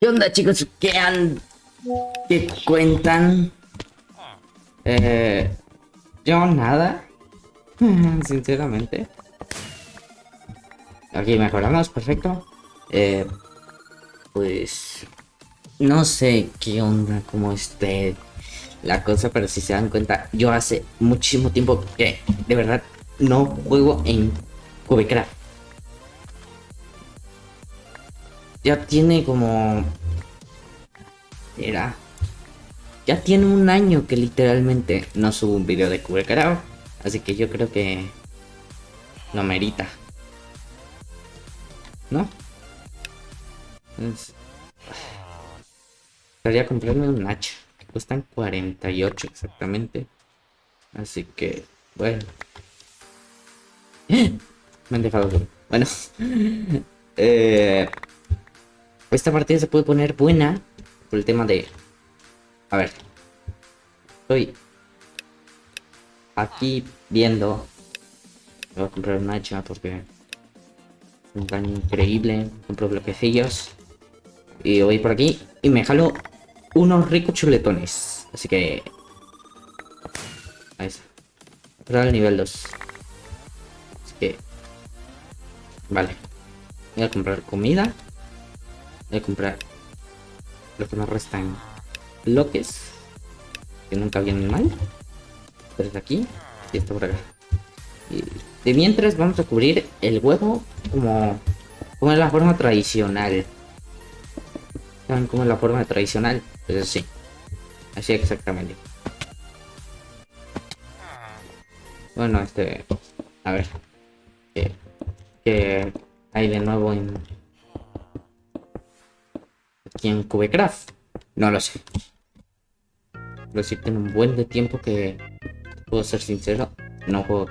¿Qué onda chicos? ¿Qué han... ¿Qué cuentan? Eh, yo nada. Sinceramente. Aquí mejoramos, perfecto. Eh, pues... No sé qué onda, cómo esté la cosa, pero si se dan cuenta, yo hace muchísimo tiempo que de verdad no juego en Cubecraft. Ya tiene como... Era... Ya tiene un año que literalmente no subo un video de Cubecraft. Así que yo creo que... No merita. ¿No? Entonces... Estaría comprarme un hacha. Que cuestan 48 exactamente. Así que... Bueno. Me han dejado Bueno. eh, esta partida se puede poner buena por el tema de... A ver. Estoy aquí viendo... Voy a comprar un hacha porque... Un daño increíble. Compro bloquecillos. Y voy por aquí y me jalo unos ricos chuletones. Así que... Ahí está. Pero al nivel 2. Así que... Vale. Voy a comprar comida. Voy a comprar lo que me restan bloques. Que nunca vienen mal. Pero aquí. Y esto por acá. Y de mientras vamos a cubrir el huevo como, como en la forma tradicional. ¿Saben cómo es la forma tradicional? Pues así. Así exactamente. Bueno, este... A ver. ¿Qué, qué hay de nuevo en... Aquí en Cubecraft? No lo sé. Pero sí tengo un buen de tiempo que... Puedo ser sincero. No juego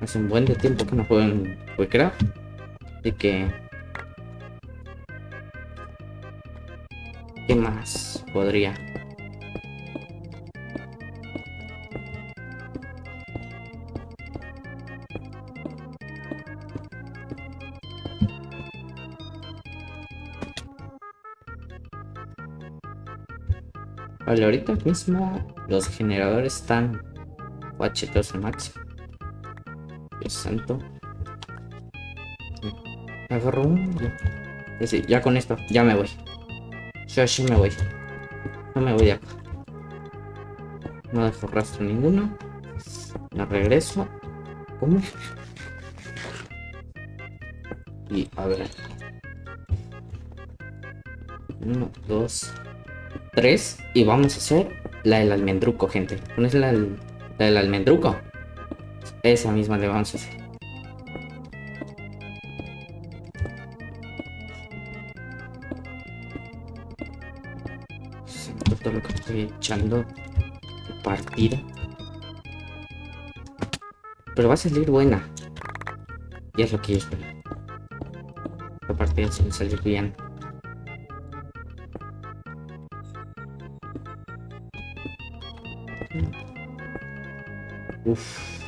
Hace un buen de tiempo que no juego en Cubecraft. Así que... ¿Qué más podría? Ahorita mismo los generadores están h al máximo. Dios santo. Agarro un... ya con esto, ya me voy. Yo así me voy. No me voy de acá. No dejo rastro ninguno. Me regreso. ¿Cómo? Y a ver. Uno, dos, tres. Y vamos a hacer la del almendruco, gente. ¿Cuál es la, del almendruco? Esa misma le vamos a hacer. lo que estoy echando partida. Pero va a salir buena. Y es lo que yo espero. La partida se salir bien. Uf.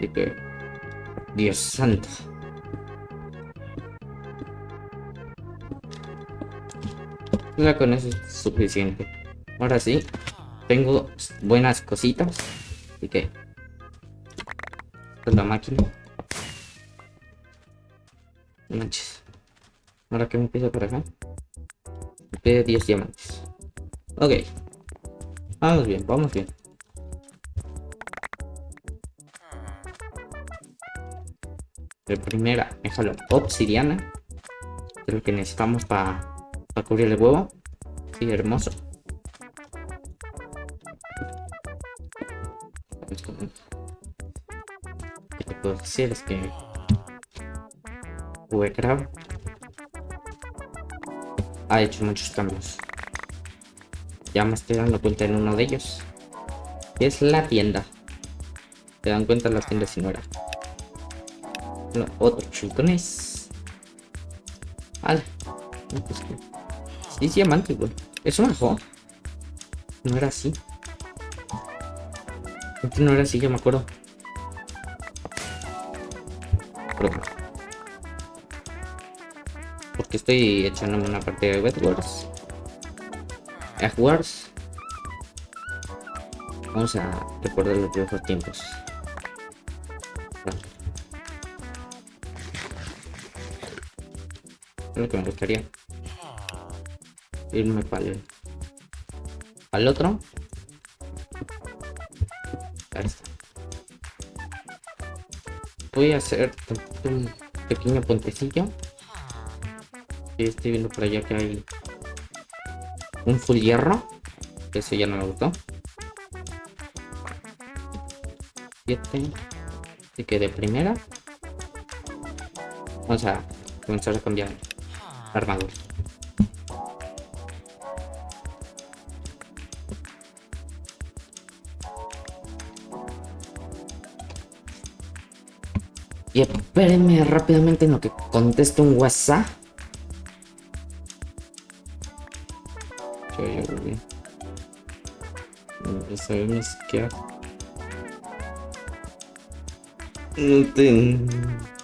De que... Dios santo. Ya con eso es suficiente. Ahora sí, tengo buenas cositas. Así que... La máquina. Manches. Ahora que me pide por acá. Me pide 10 diamantes. Ok. Vamos bien, vamos bien. De primera, déjalo obsidiana. Lo que necesitamos para para cubrir el huevo. Sí, hermoso. Lo que puedo decir es que ha hecho muchos cambios. Ya me estoy dando cuenta en uno de ellos. Es la tienda. ¿Te dan cuenta la tienda si no era? No, otro chutones. Vale. Pues Sí, diamante, güey. Eso mejor. No era así. no era así, yo me acuerdo. Porque estoy echándome una partida de Wet Wars. Egg Wars. Vamos a recordar los viejos tiempos. Lo que me gustaría. Irme para el... Al otro. Voy a hacer un pequeño puentecillo. Estoy viendo por allá que hay un full hierro. Ese ya no me gustó. 7. Así que de primera. Vamos a comenzar a cambiar armadura. Y espérenme rápidamente en lo que contesto un WhatsApp. Ya sabemos qué No tengo.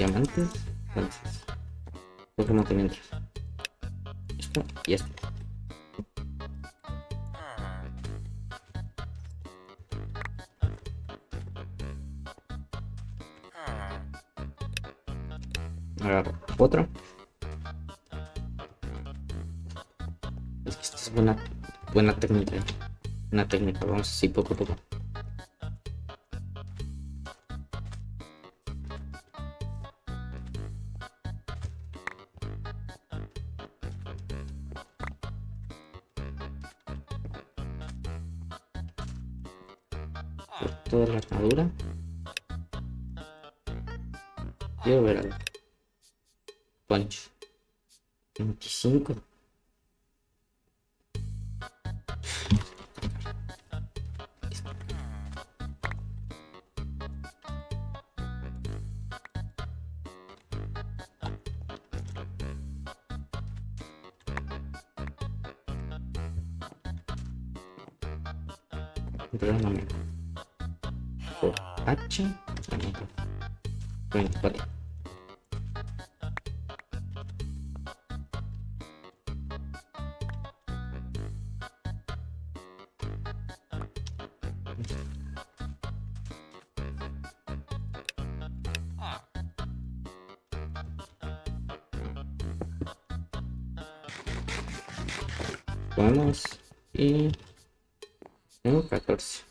Diamantes. Entonces. Pokémon que mientras. Esto y esto. Agarro otro. Es que esta es buena, buena técnica. Una técnica, vamos así poco a poco. Vamos y tengo 14.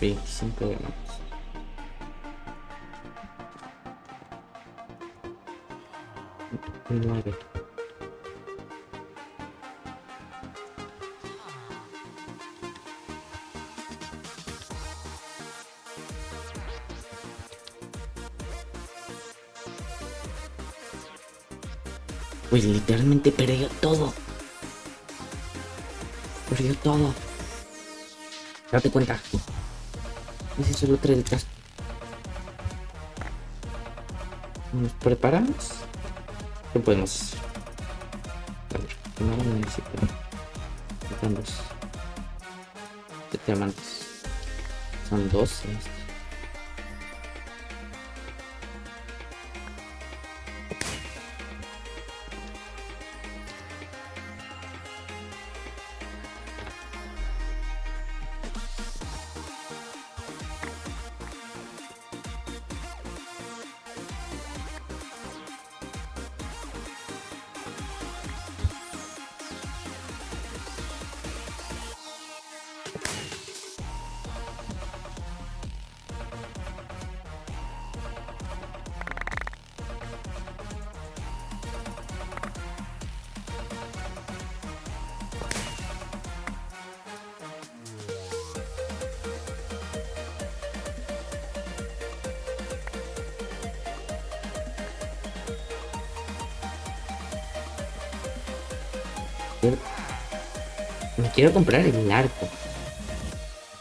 Veinticinco más. Nueve. Pues literalmente perdió todo. Perdió todo. Date cuenta. Ese solo trae el casco. Nos preparamos. ¿Qué podemos hacer? A ver, primero necesito. Siete diamantes. Son Me quiero comprar el arco.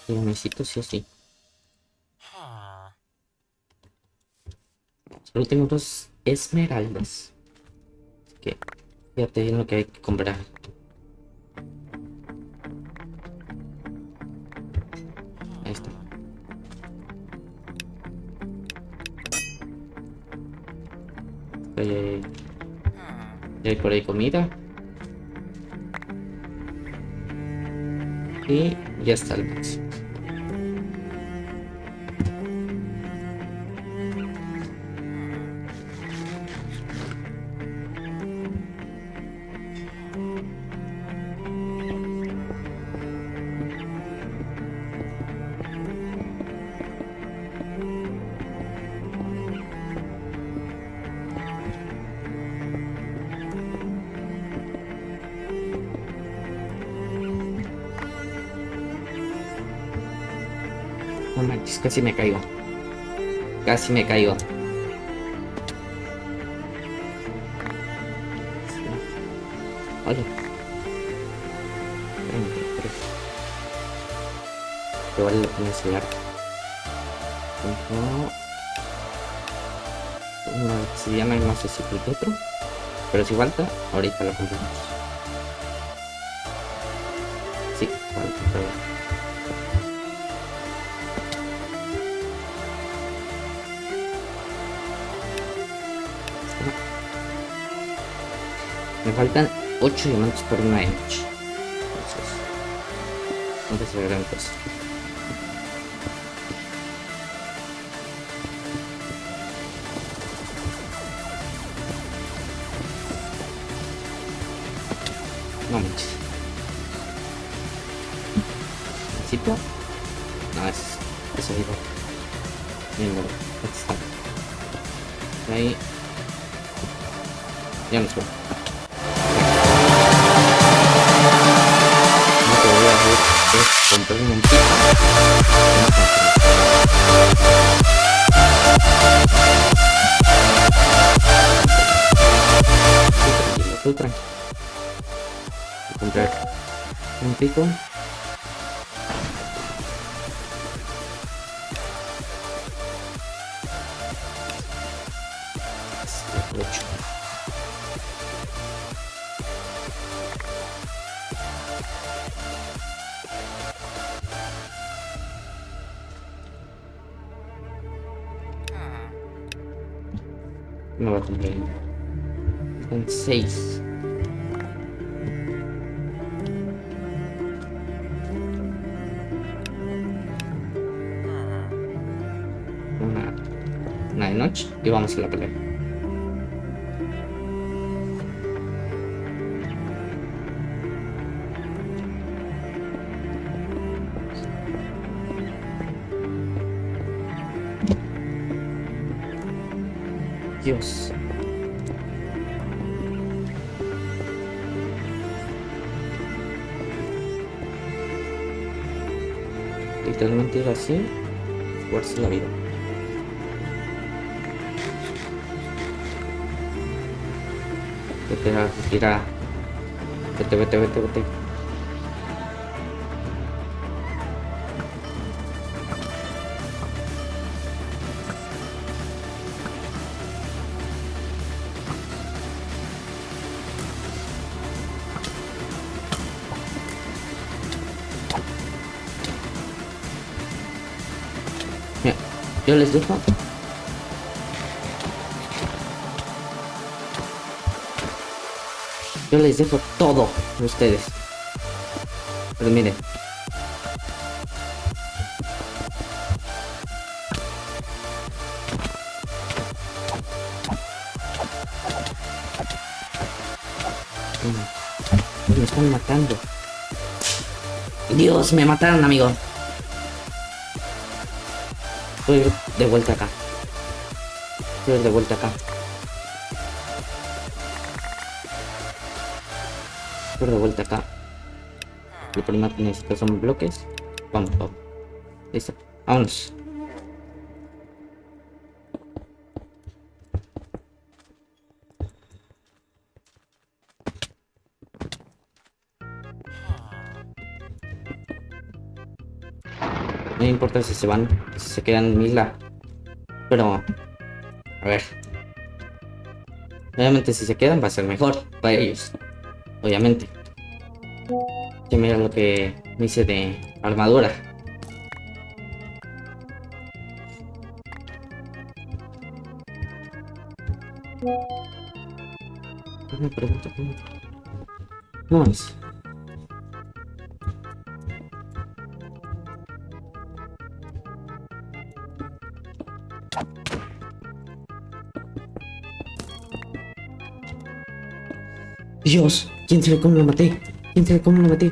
Lo necesito sí o sí. Solo tengo dos esmeraldas. que fíjate bien lo que hay que comprar. Ahí está. Eh, por ahí comida. Y ya está el box. No casi me caigo. Casi me caigo. Oye. Que vale la pena enseñar. Una obsidiana y no sé si el otro. Pero si falta, ahorita lo compramos. Sí, falta, Me faltan 8 diamantes por una inch. Entonces, no es la gran cosa. No manches. ¿Necesito? No, es... Eso digo. Bien, bueno. Ahí. Ya nos vamos. tudo tranquilo. Vou comprar um pico. Não vai comprar ainda. 26. De noche y vamos a la pelea. Dios. Literalmente era así, jugarse la vida. Vete, tira. Vete, vete, vete, vete. Mira, yo les dejo. Yo les dejo todo a ustedes. Pero miren. Mm, Me están matando. Dios, me mataron, amigo. Voy de vuelta acá. Voy de vuelta acá. De vuelta acá. Lo primero que necesito son bloques. Vamos, vamos. Listo. Vámonos. No importa si se van, si se quedan en isla. Pero... A ver. Obviamente si se quedan va a ser mejor para ellos. Obviamente. Que mira lo que me hice de armadura. Me. No es. Dios, ¿quién sabe cómo lo maté? ¿Quién sabe cómo lo maté?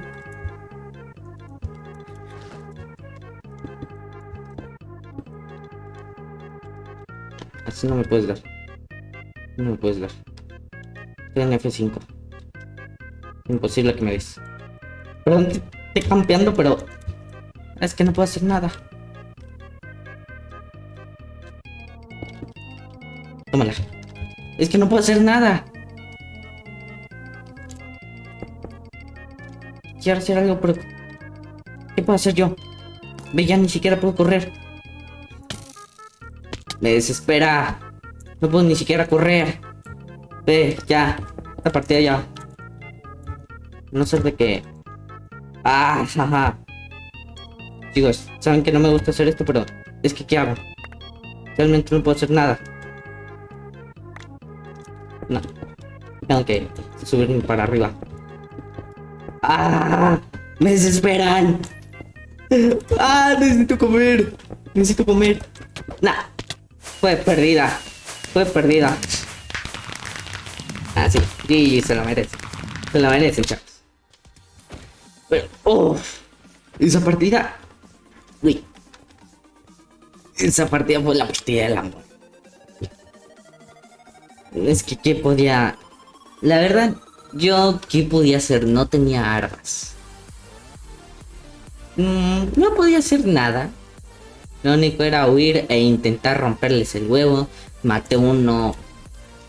Así no me puedes dar. No me puedes dar. Estoy en F5. Imposible que me des. Perdón, estoy campeando, pero... Es que no puedo hacer nada. Tómala. Es que no puedo hacer nada. Hacer algo, pero... ¿Qué puedo hacer yo? Ve, ya ni siquiera puedo correr. Me desespera. No puedo ni siquiera correr. Ve, ya. Esta partida ya. No sé de qué. Ah, jaja. Chicos, saben que no me gusta hacer esto, pero es que ¿qué hago? Realmente no puedo hacer nada. No. Tengo que subirme para arriba. ¡Ah! ¡Me desesperan! ¡Ah! Necesito comer. Necesito comer. Nah. Fue perdida. Fue perdida. Ah, sí. GG se lo merece. Se lo merecen, chavos. Pero, uff. Esa partida. Uy. Esa partida fue la partida del amor. Es que, ¿qué podía...? La verdad, yo, ¿qué podía hacer? No tenía armas. Mm, no podía hacer nada. Lo único era huir e intentar romperles el huevo. Maté uno.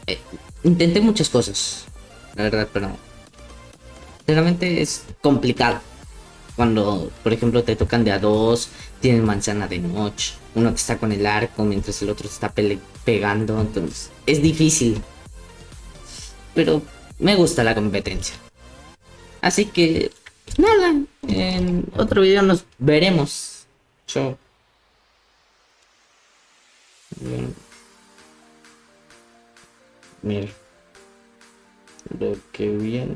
Eh, intenté muchas cosas. La verdad, pero... Realmente es complicado. Cuando, por ejemplo, te tocan de a dos, tienen manzana de noche, uno te está con el arco mientras el otro está pegando, entonces es difícil. Pero me gusta la competencia. Así que, nada, en otro video nos veremos. Chao. Mira. Lo que viene.